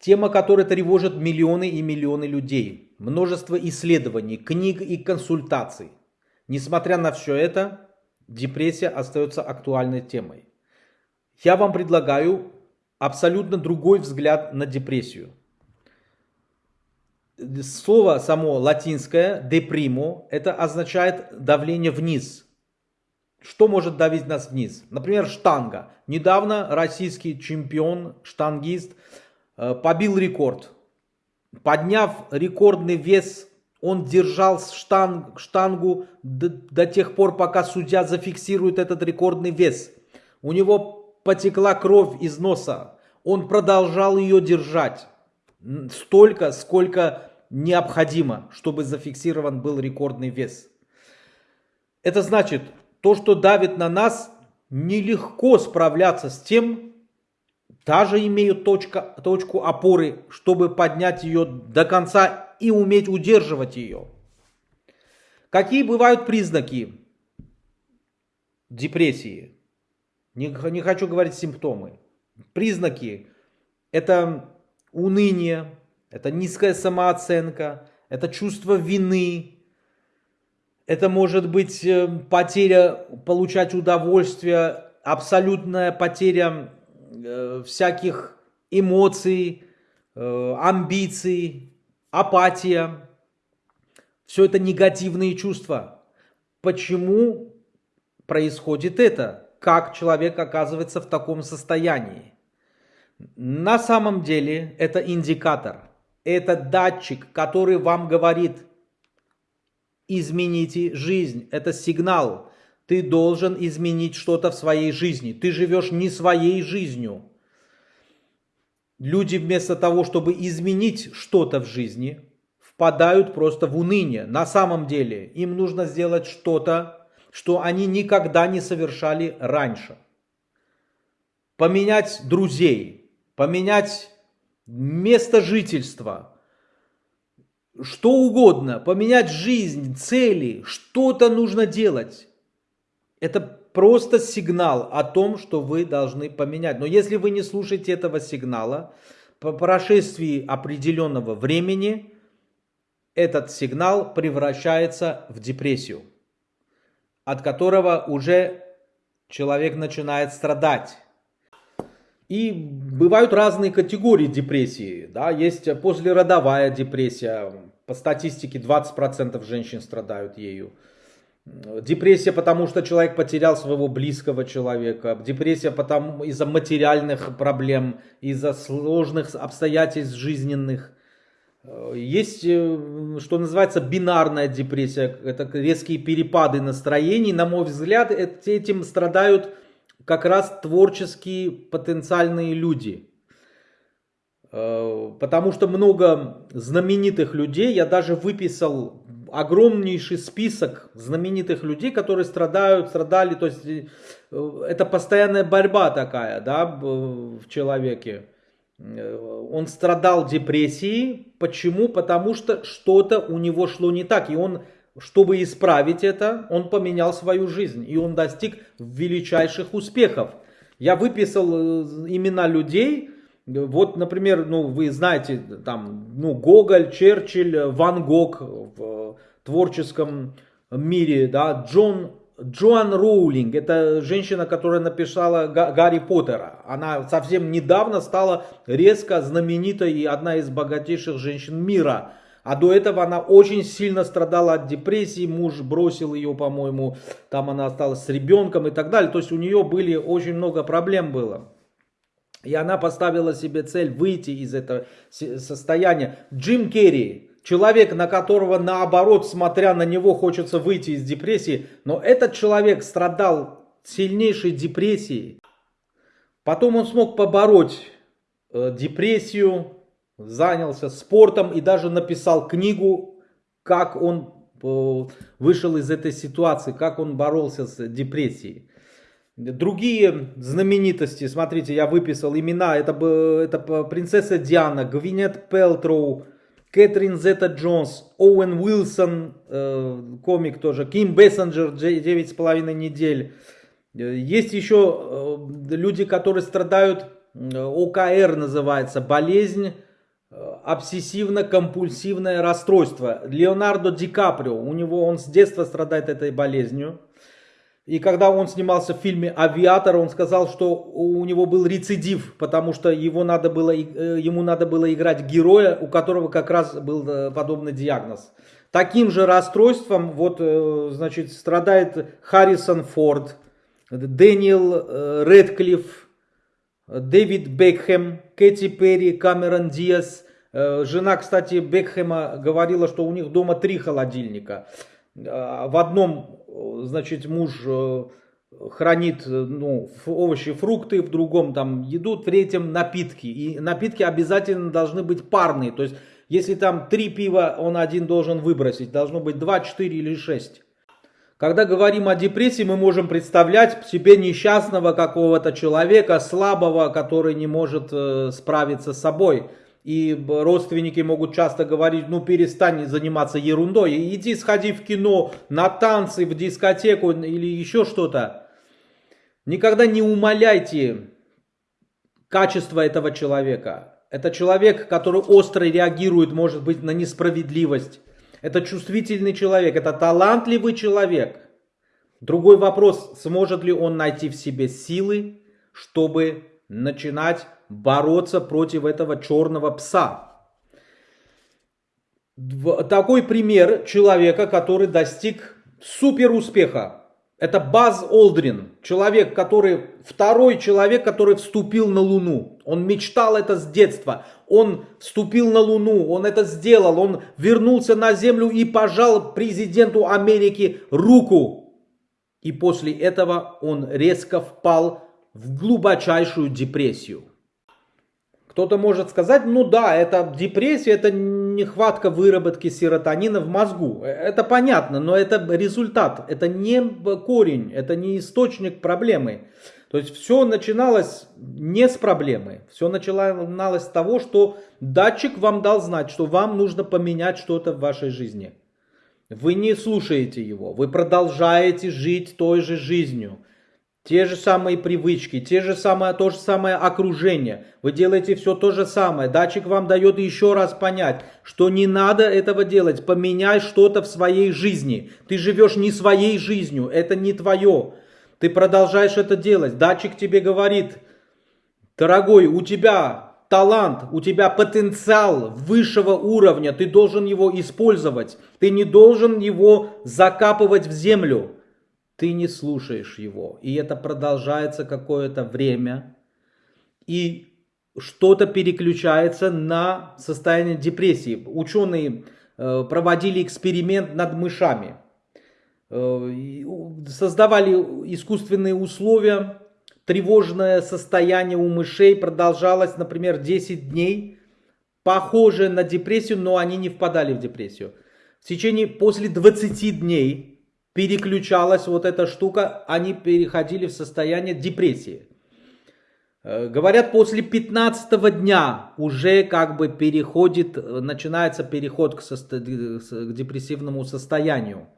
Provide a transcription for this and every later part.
Тема, которая тревожит миллионы и миллионы людей. Множество исследований, книг и консультаций. Несмотря на все это, депрессия остается актуальной темой. Я вам предлагаю абсолютно другой взгляд на депрессию. Слово само латинское «депримо» это означает давление вниз. Что может давить нас вниз? Например, штанга. Недавно российский чемпион, штангист, побил рекорд. Подняв рекордный вес, он держал штанг, штангу до, до тех пор, пока судья зафиксирует этот рекордный вес. У него потекла кровь из носа. Он продолжал ее держать столько, сколько необходимо, чтобы зафиксирован был рекордный вес. Это значит, то, что давит на нас, нелегко справляться с тем, даже имея точка, точку опоры, чтобы поднять ее до конца и уметь удерживать ее. Какие бывают признаки депрессии? Не, не хочу говорить симптомы. Признаки – это уныние, это низкая самооценка, это чувство вины, это может быть э, потеря получать удовольствие, абсолютная потеря э, всяких эмоций, э, амбиций, апатия. Все это негативные чувства. Почему происходит это? Как человек оказывается в таком состоянии? На самом деле это индикатор, это датчик, который вам говорит, измените жизнь, это сигнал. Ты должен изменить что-то в своей жизни. Ты живешь не своей жизнью. Люди вместо того, чтобы изменить что-то в жизни, впадают просто в уныние. На самом деле им нужно сделать что-то, что они никогда не совершали раньше. Поменять друзей, поменять место жительства, что угодно, поменять жизнь, цели, что-то нужно делать. Это просто сигнал о том, что вы должны поменять. Но если вы не слушаете этого сигнала, по прошествии определенного времени этот сигнал превращается в депрессию, от которого уже человек начинает страдать. И бывают разные категории депрессии. Да? Есть послеродовая депрессия. По статистике 20% женщин страдают ею. Депрессия, потому что человек потерял своего близкого человека. Депрессия из-за материальных проблем, из-за сложных обстоятельств жизненных. Есть, э, что называется, бинарная депрессия. Это резкие перепады настроений. На мой взгляд, этим страдают как раз творческие потенциальные люди. Э, потому что много знаменитых людей, я даже выписал огромнейший список знаменитых людей, которые страдают, страдали, то есть э, это постоянная борьба такая, да, в человеке. Э, он страдал депрессией, почему? Потому что что-то у него шло не так, и он чтобы исправить это, он поменял свою жизнь, и он достиг величайших успехов. Я выписал э, имена людей, вот, например, ну, вы знаете, там, ну, Гоголь, Черчилль, Ван Гог в творческом мире, да, Джон, Джоан Роулинг, это женщина, которая написала Гарри Поттера. Она совсем недавно стала резко знаменитой и одна из богатейших женщин мира. А до этого она очень сильно страдала от депрессии, муж бросил ее, по-моему, там она осталась с ребенком и так далее. То есть у нее были очень много проблем было. И она поставила себе цель выйти из этого состояния. Джим Керри, человек, на которого наоборот, смотря на него, хочется выйти из депрессии. Но этот человек страдал сильнейшей депрессией. Потом он смог побороть э, депрессию, занялся спортом и даже написал книгу, как он э, вышел из этой ситуации, как он боролся с депрессией. Другие знаменитости, смотрите, я выписал имена, это, это принцесса Диана, Гвинет Пелтроу, Кэтрин Зета Джонс, Оуэн Уилсон, э, комик тоже, Ким Бессенджер, 9,5 недель. Есть еще э, люди, которые страдают, ОКР называется, болезнь обсессивно-компульсивное расстройство. Леонардо Ди Каприо, у него он с детства страдает этой болезнью. И когда он снимался в фильме «Авиатор», он сказал, что у него был рецидив, потому что его надо было, э, ему надо было играть героя, у которого как раз был э, подобный диагноз. Таким же расстройством вот, э, значит, страдает Харрисон Форд, Дэниел Редклифф, Дэвид Бекхэм, Кэти Перри, Камерон Диас. Жена, кстати, Бекхэма говорила, что у них дома три холодильника. В одном значит, муж э, хранит э, ну, овощи, фрукты, в другом там еду, в третьем напитки. И напитки обязательно должны быть парные. То есть, если там три пива, он один должен выбросить. Должно быть два, четыре или шесть. Когда говорим о депрессии, мы можем представлять себе несчастного какого-то человека, слабого, который не может э, справиться с собой. И родственники могут часто говорить, ну перестань заниматься ерундой, иди сходи в кино, на танцы, в дискотеку или еще что-то. Никогда не умаляйте качество этого человека. Это человек, который остро реагирует, может быть, на несправедливость. Это чувствительный человек, это талантливый человек. Другой вопрос, сможет ли он найти в себе силы, чтобы начинать бороться против этого черного пса. Такой пример человека, который достиг супер успеха. Это Баз Олдрин, человек, который, второй человек, который вступил на Луну. Он мечтал это с детства. Он вступил на Луну, он это сделал. Он вернулся на Землю и пожал президенту Америки руку. И после этого он резко впал в глубочайшую депрессию. Кто-то может сказать, ну да, это депрессия, это нехватка выработки серотонина в мозгу. Это понятно, но это результат, это не корень, это не источник проблемы. То есть все начиналось не с проблемы, все начиналось с того, что датчик вам дал знать, что вам нужно поменять что-то в вашей жизни. Вы не слушаете его, вы продолжаете жить той же жизнью. Те же самые привычки, те же самое, то же самое окружение. Вы делаете все то же самое. Датчик вам дает еще раз понять, что не надо этого делать. Поменяй что-то в своей жизни. Ты живешь не своей жизнью, это не твое. Ты продолжаешь это делать. Датчик тебе говорит, дорогой, у тебя талант, у тебя потенциал высшего уровня, ты должен его использовать. Ты не должен его закапывать в землю ты не слушаешь его. И это продолжается какое-то время. И что-то переключается на состояние депрессии. Ученые э, проводили эксперимент над мышами. Э, создавали искусственные условия. Тревожное состояние у мышей продолжалось, например, 10 дней. Похоже на депрессию, но они не впадали в депрессию. В течение после 20 дней переключалась вот эта штука, они переходили в состояние депрессии. Э, говорят, после 15 дня уже как бы переходит, начинается переход к, состо... к депрессивному состоянию.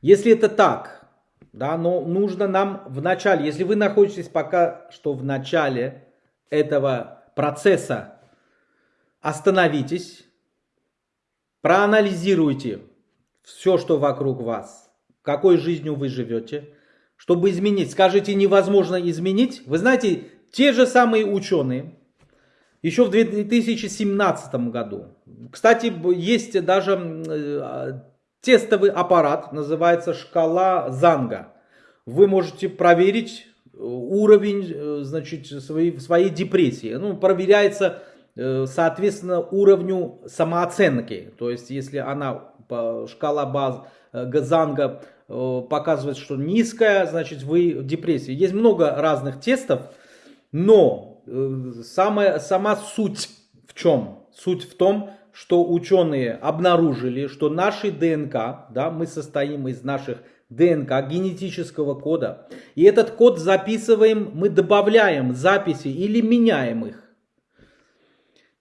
Если это так, да, но нужно нам в начале, если вы находитесь пока что в начале этого процесса, остановитесь, проанализируйте, все, что вокруг вас, какой жизнью вы живете, чтобы изменить. Скажите, невозможно изменить. Вы знаете, те же самые ученые, еще в 2017 году, кстати, есть даже э, тестовый аппарат, называется шкала Занга. Вы можете проверить э, уровень э, значит, своей, своей депрессии. Ну, проверяется соответственно уровню самооценки. То есть, если она шкала баз э, Газанга э, показывает, что низкая, значит вы в депрессии. Есть много разных тестов, но э, самая, сама суть в чем? Суть в том, что ученые обнаружили, что наши ДНК, да, мы состоим из наших ДНК, генетического кода. И этот код записываем, мы добавляем записи или меняем их.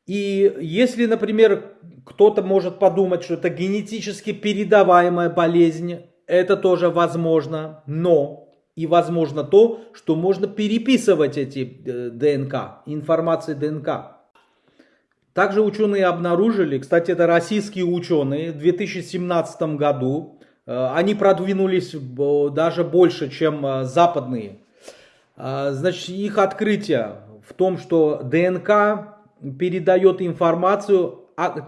И если, например, кто-то может подумать, что это генетически передаваемая болезнь, это тоже возможно, но и возможно то, что можно переписывать эти э, ДНК, информации ДНК. Также ученые обнаружили, кстати, это российские ученые, в 2017 году, э, они продвинулись даже больше, чем э, западные. Э, значит, их открытие в том, что ДНК передает информацию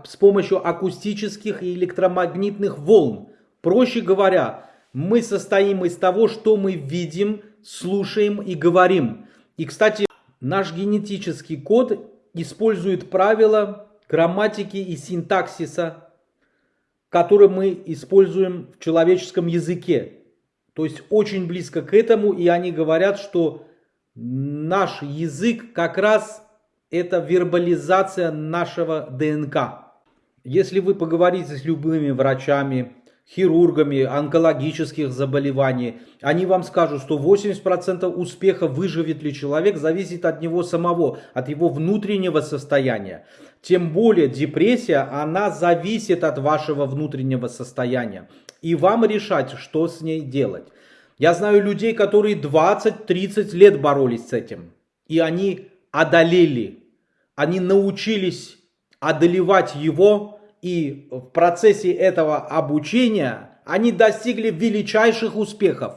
с помощью акустических и электромагнитных волн. Проще говоря, мы состоим из того, что мы видим, слушаем и говорим. И, кстати, наш генетический код использует правила грамматики и синтаксиса, которые мы используем в человеческом языке. То есть очень близко к этому, и они говорят, что наш язык как раз это вербализация нашего ДНК. Если вы поговорите с любыми врачами, хирургами онкологических заболеваний, они вам скажут, что 80% успеха выживет ли человек зависит от него самого, от его внутреннего состояния. Тем более депрессия, она зависит от вашего внутреннего состояния. И вам решать, что с ней делать. Я знаю людей, которые 20-30 лет боролись с этим. И они одолели. Они научились одолевать его и в процессе этого обучения они достигли величайших успехов.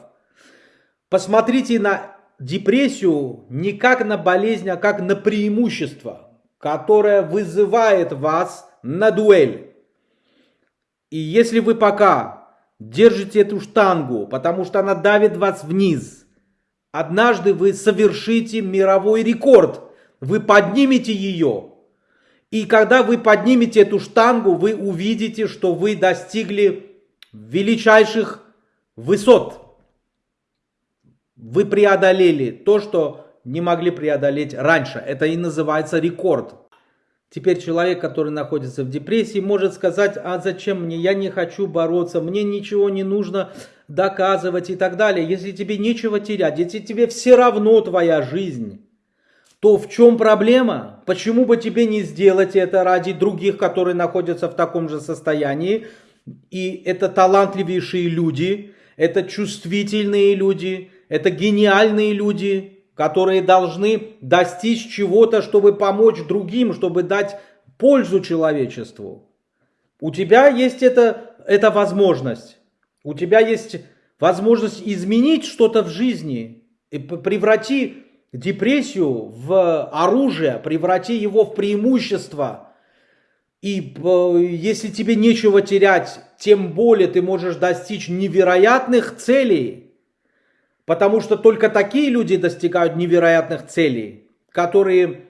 Посмотрите на депрессию не как на болезнь, а как на преимущество, которое вызывает вас на дуэль. И если вы пока держите эту штангу, потому что она давит вас вниз, однажды вы совершите мировой рекорд, вы поднимете ее – и когда вы поднимете эту штангу, вы увидите, что вы достигли величайших высот. Вы преодолели то, что не могли преодолеть раньше. Это и называется рекорд. Теперь человек, который находится в депрессии, может сказать, а зачем мне, я не хочу бороться, мне ничего не нужно доказывать и так далее. Если тебе нечего терять, если тебе все равно твоя жизнь, то в чем проблема? Почему бы тебе не сделать это ради других, которые находятся в таком же состоянии? И это талантливейшие люди, это чувствительные люди, это гениальные люди, которые должны достичь чего-то, чтобы помочь другим, чтобы дать пользу человечеству. У тебя есть это, эта возможность. У тебя есть возможность изменить что-то в жизни. И преврати депрессию в оружие, преврати его в преимущество. И э, если тебе нечего терять, тем более ты можешь достичь невероятных целей. Потому что только такие люди достигают невероятных целей, которые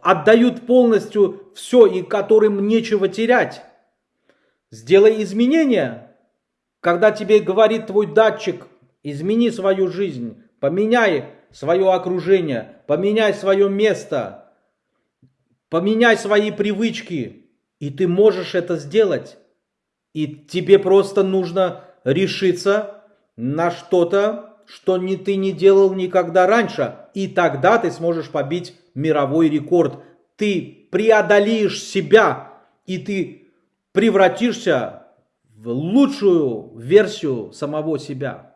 отдают полностью все и которым нечего терять. Сделай изменения. Когда тебе говорит твой датчик, измени свою жизнь, поменяй свое окружение, поменяй свое место, поменяй свои привычки, и ты можешь это сделать. И тебе просто нужно решиться на что-то, что не, ты не делал никогда раньше. И тогда ты сможешь побить мировой рекорд. Ты преодолеешь себя, и ты превратишься в лучшую версию самого себя.